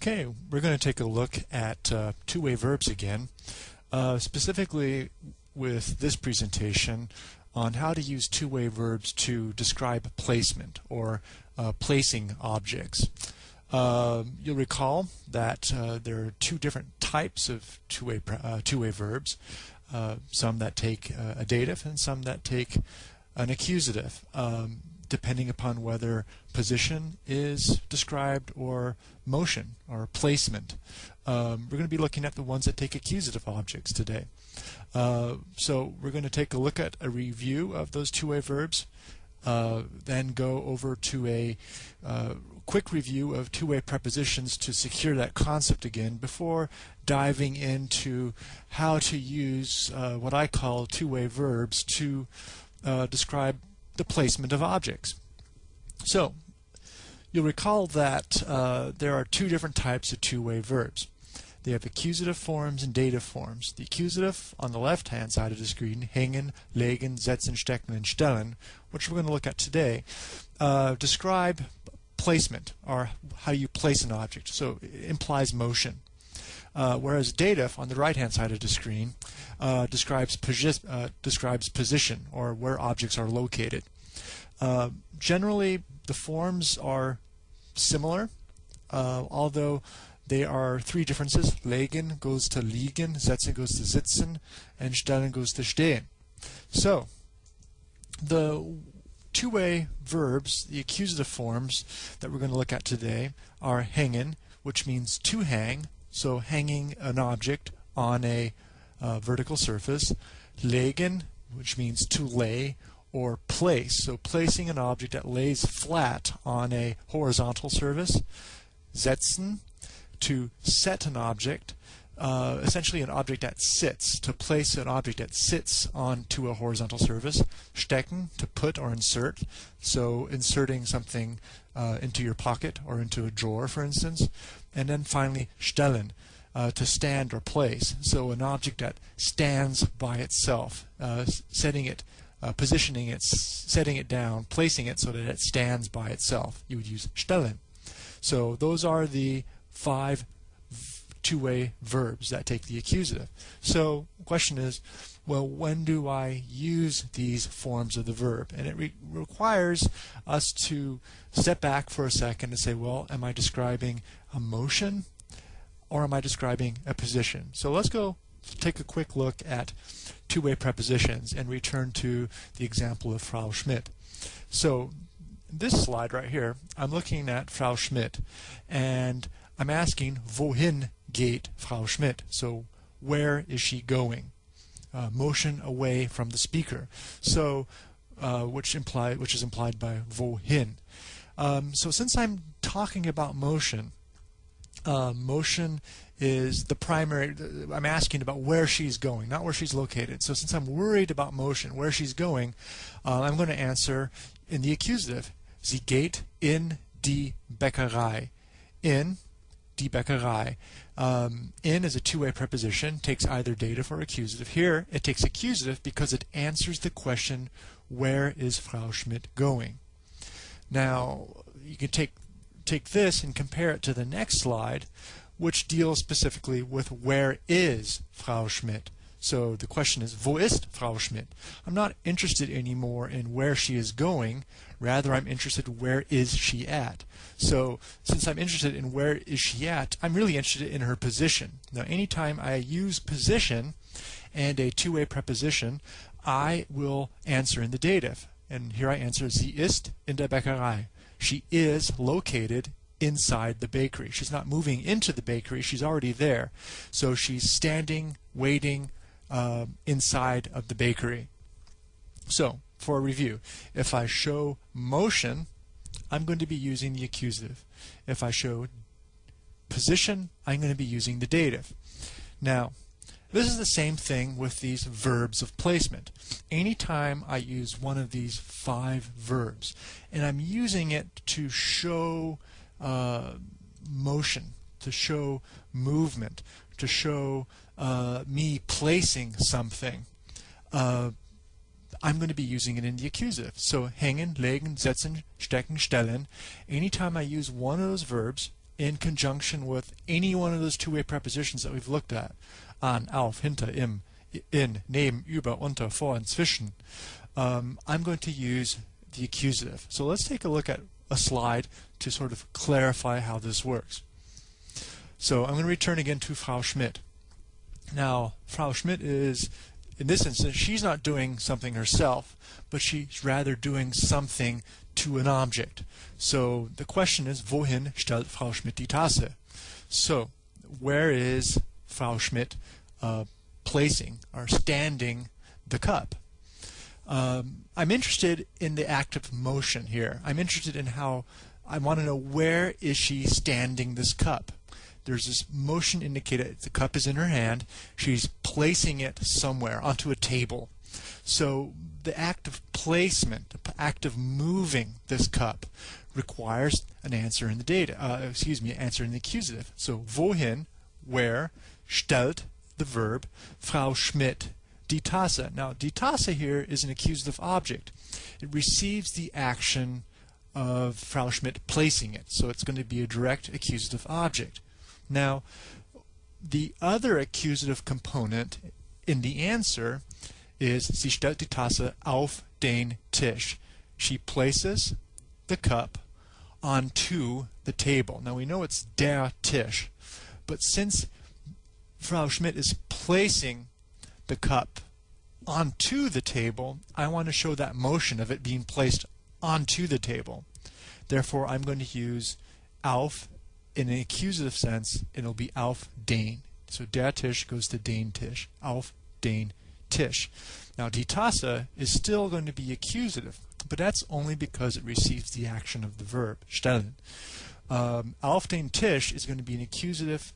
Okay, we're going to take a look at uh, two-way verbs again, uh, specifically with this presentation on how to use two-way verbs to describe placement or uh, placing objects. Um, you'll recall that uh, there are two different types of two-way uh, two-way verbs, uh, some that take a dative and some that take an accusative. Um, depending upon whether position is described or motion or placement. Um, we're going to be looking at the ones that take accusative objects today. Uh, so we're going to take a look at a review of those two-way verbs, uh, then go over to a uh, quick review of two-way prepositions to secure that concept again before diving into how to use uh, what I call two-way verbs to uh, describe the placement of objects. So, you'll recall that uh, there are two different types of two-way verbs. They have accusative forms and dative forms. The accusative on the left-hand side of the screen, hängen, legen, setzen, stecken, and stellen, which we're going to look at today, uh, describe placement, or how you place an object. So it implies motion. Uh, whereas dative on the right-hand side of the screen uh, describes, uh, describes position or where objects are located. Uh, generally, the forms are similar, uh, although there are three differences. Legen goes to liegen, setzen goes to sitzen, and stellen goes to stehen. So, the two-way verbs, the accusative forms that we're going to look at today are hängen, which means to hang, so hanging an object on a uh, vertical surface. Legen, which means to lay or place, so placing an object that lays flat on a horizontal surface. Setzen, to set an object, uh, essentially an object that sits, to place an object that sits onto a horizontal surface. Stecken, to put or insert, so inserting something uh, into your pocket or into a drawer, for instance. And then finally, stellen, uh, to stand or place. So an object that stands by itself, uh, setting it, uh, positioning it, setting it down, placing it so that it stands by itself. You would use stellen. So those are the five two-way verbs that take the accusative. So the question is, well, when do I use these forms of the verb? And it re requires us to step back for a second and say, well, am I describing a motion or am I describing a position? So let's go take a quick look at two-way prepositions and return to the example of Frau Schmidt. So this slide right here, I'm looking at Frau Schmidt and I'm asking wohin geht Frau Schmidt? So where is she going? Uh, motion away from the speaker. So uh, which imply which is implied by wohin. Um, so since I'm talking about motion, uh, motion is the primary. I'm asking about where she's going, not where she's located. So since I'm worried about motion, where she's going, uh, I'm going to answer in the accusative. Sie geht in die Bäckerei. In die Bäckerei. Um, in is a two-way preposition, takes either dative or accusative. Here, it takes accusative because it answers the question, where is Frau Schmidt going? Now, you can take take this and compare it to the next slide, which deals specifically with where is Frau Schmidt. So the question is, wo ist Frau Schmidt? I'm not interested anymore in where she is going. Rather, I'm interested where is she at. So since I'm interested in where is she at, I'm really interested in her position. Now, anytime I use position and a two-way preposition, I will answer in the dative. And here I answer, sie ist in der Bäckerei she is located inside the bakery. She's not moving into the bakery, she's already there. So she's standing, waiting uh, inside of the bakery. So, for a review, if I show motion, I'm going to be using the accusative. If I show position, I'm going to be using the dative. Now, this is the same thing with these verbs of placement. Anytime I use one of these five verbs, and I'm using it to show uh, motion, to show movement, to show uh, me placing something, uh, I'm going to be using it in the accusative. So hängen, legen, setzen, stecken, stellen. Anytime I use one of those verbs, in conjunction with any one of those two-way prepositions that we've looked at. An, auf, hinter, im, in, neben, über, unter, vor, and zwischen. Um, I'm going to use the accusative. So let's take a look at a slide to sort of clarify how this works. So I'm going to return again to Frau Schmidt. Now, Frau Schmidt is, in this instance, she's not doing something herself, but she's rather doing something to an object. So the question is, wohin stellt Frau Schmidt die Tasse? So, where is Frau Schmidt uh, placing or standing the cup? Um, I'm interested in the act of motion here. I'm interested in how I want to know where is she standing this cup. There's this motion indicator. The cup is in her hand. She's placing it somewhere onto a table. So the act of placement, the act of moving this cup, requires an answer in the dative. Uh, excuse me, answer in the accusative. So wohin, where, stellt, the verb, Frau Schmidt die Tasse. Now, die Tasse here is an accusative object. It receives the action of Frau Schmidt placing it, so it's going to be a direct accusative object. Now, the other accusative component in the answer is sie stellt die Tasse auf den Tisch. She places the cup onto the table. Now we know it's der Tisch, but since Frau Schmidt is placing the cup onto the table, I want to show that motion of it being placed onto the table. Therefore, I'm going to use auf in an accusative sense. It'll be auf den. So der Tisch goes to den Tisch. Auf den Tisch. Now, die Tasse is still going to be accusative, but that's only because it receives the action of the verb, stellen. Um, auf den Tisch is going to be an accusative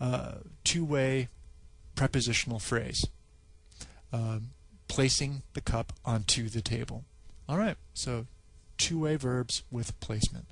uh, two-way prepositional phrase, um, placing the cup onto the table. All right, so two-way verbs with placement.